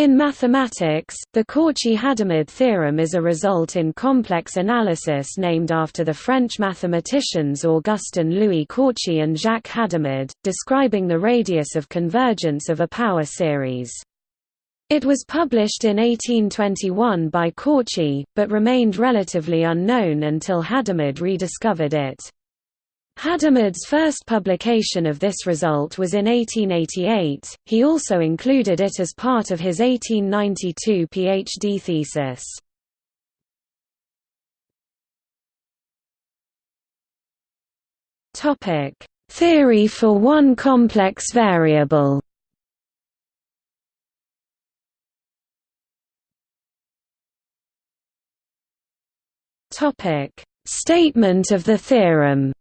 In mathematics, the Cauchy-Hadamard theorem is a result in complex analysis named after the French mathematicians Augustin-Louis Cauchy and Jacques Hadamard, describing the radius of convergence of a power series. It was published in 1821 by Cauchy, but remained relatively unknown until Hadamard rediscovered it. Hadamard's first publication of this result was in 1888, he also included it as part of his 1892 PhD thesis. Theory for one complex variable. Statement of the theorem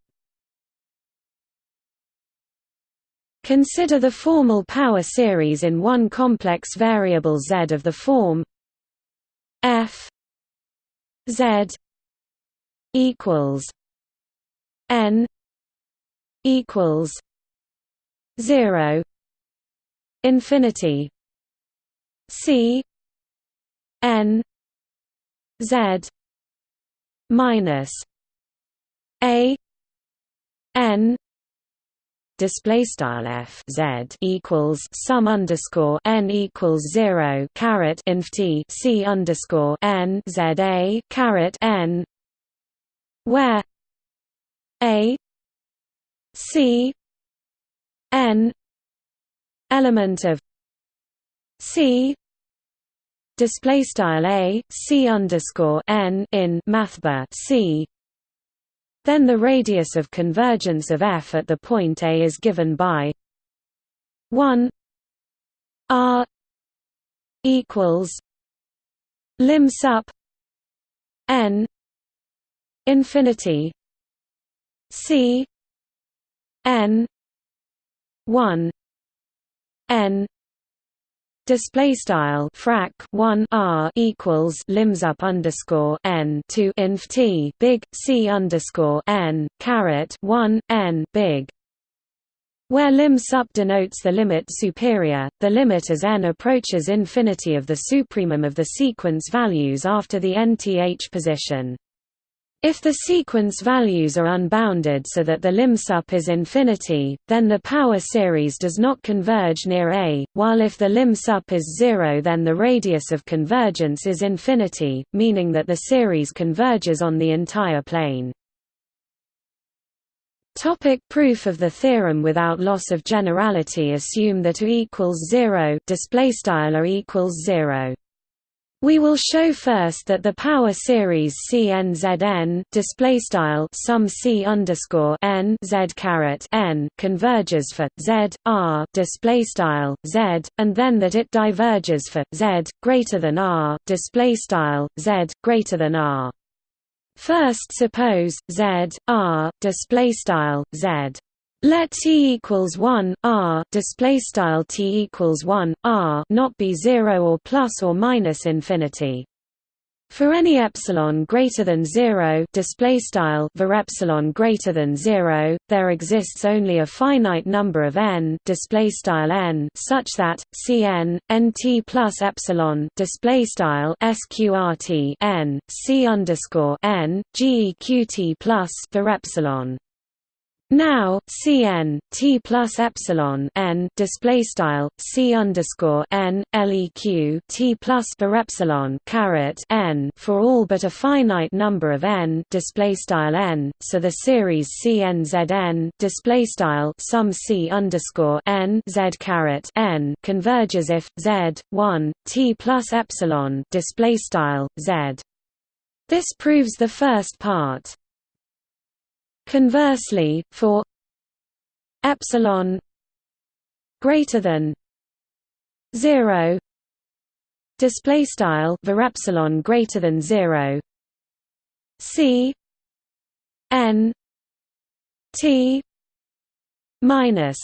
Consider the formal power series in one complex variable z of the form f z equals n equals 0 infinity c n z minus a n display style f z equals sum underscore n equals zero caret inf t c underscore n z a caret n where a c n element of c display style a c underscore n in mathbar c then the radius of convergence of f at the point A is given by 1 r equals lim sup n infinity c n 1 n display style frac 1 r equals lim sup underscore n to inf t big c underscore n caret 1 n big where lim sup denotes the limit superior, the limit as n approaches infinity of the supremum of the sequence values after the nth position. If the sequence values are unbounded so that the lim sup is infinity, then the power series does not converge near A, while if the lim sup is zero then the radius of convergence is infinity, meaning that the series converges on the entire plane. Topic proof of the theorem without loss of generality Assume that A equals 0 display style equals 0 we will show first that the power series CNZN display style sum C underscore N Z caret N converges for Z R display style Z, and then that it diverges for Z greater than R display style Z greater than R. First suppose Z R display style Z let t equals 1 r display style t equals 1 r not be 0 or plus or minus infinity. For any epsilon greater than 0 display style var epsilon greater than 0 there exists only a finite number of n display style n such that cn nt plus epsilon display style sqrt n c underscore n geqt plus var epsilon now Cn T plus epsilon n display style C underscore n leq T plus per epsilon caret n for all but a finite number of n display style n. So the series CnZn display style sum C underscore n Z caret n converges if Z one T plus epsilon display style Z. This proves the first part. Conversely, for epsilon greater than 0 display style var epsilon greater than 0 c n t minus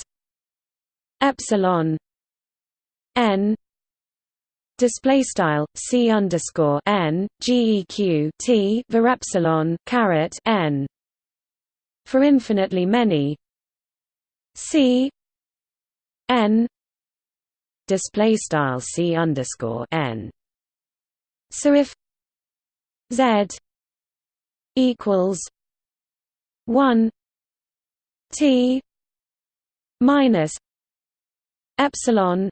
epsilon n display style c underscore n geq t var epsilon caret n for infinitely many. C. N. Display style c underscore n. So if z equals one t minus epsilon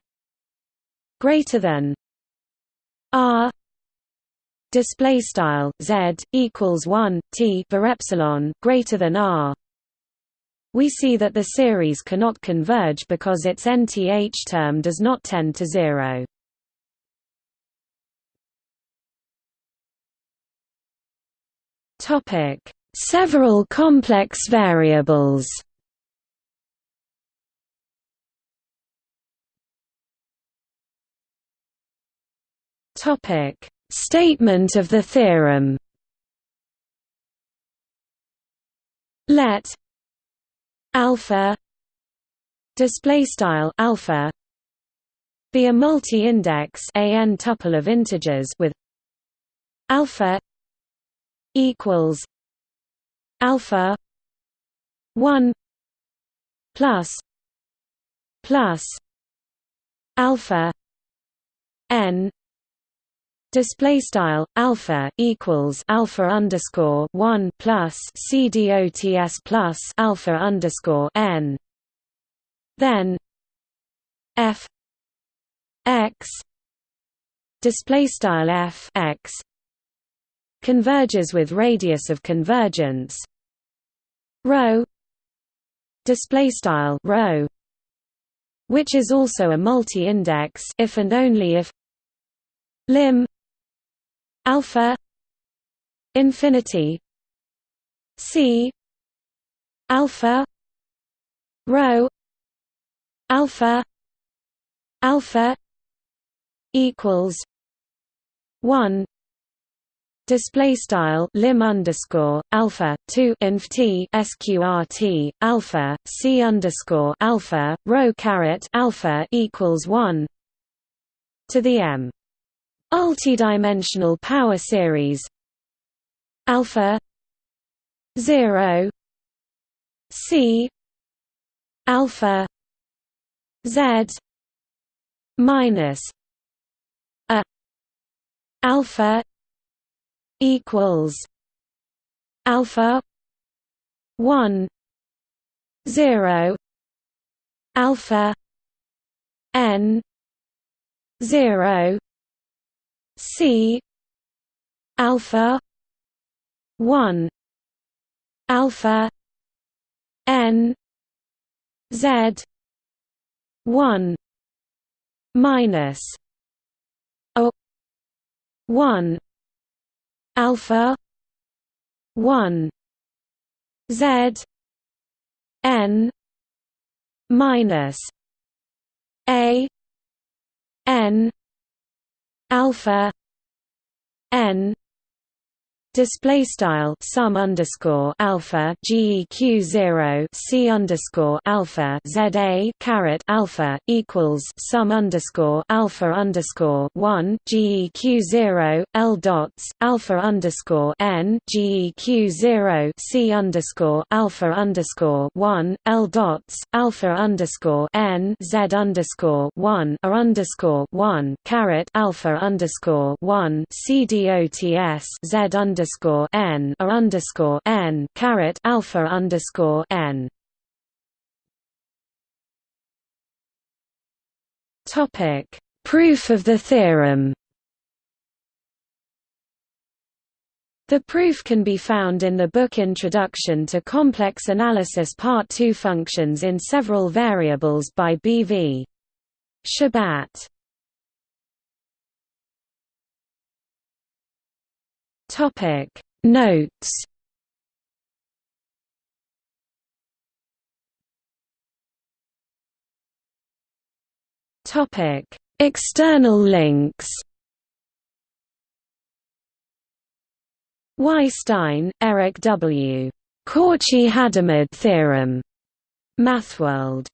greater than r display style z equals 1 t for epsilon greater than r. We see that the series cannot converge because its nth term does not tend to zero. Topic. Several complex variables. Topic Statement of the theorem. Let alpha display style alpha be a multi-index an tuple of integers with alpha equals alpha 1 plus plus alpha n display style alpha equals alpha underscore 1 plus c dots plus alpha underscore n. Then f x display style f x converges with radius of convergence. Rho display style rho which is also a multi-index if and only if lim alpha infinity c alpha rho alpha alpha equals 1 Display style lim underscore alpha two inf t sqrt alpha c underscore alpha rho caret alpha equals one to the m Multidimensional power series. Alpha 0 c alpha z minus a alpha equals alpha 1 0 alpha n 0 C alpha one alpha N Z one minus O one alpha one Z N minus A N alpha n display style sum underscore alpha geq zero c underscore alpha za caret alpha equals sum underscore alpha underscore one geq zero l dots alpha underscore n geq zero c underscore alpha underscore one l dots alpha underscore n z underscore one a underscore one caret alpha underscore one c dots z underscore underscore n a underscore n caret alpha underscore n. Topic: Proof of the theorem. The proof can be found in the book Introduction to Complex Analysis Part 2 Functions in Several Variables by B. V. Shabat. Topic. Notes. Topic. External links. Weisstein, Eric W. Cauchy-Hadamard theorem. MathWorld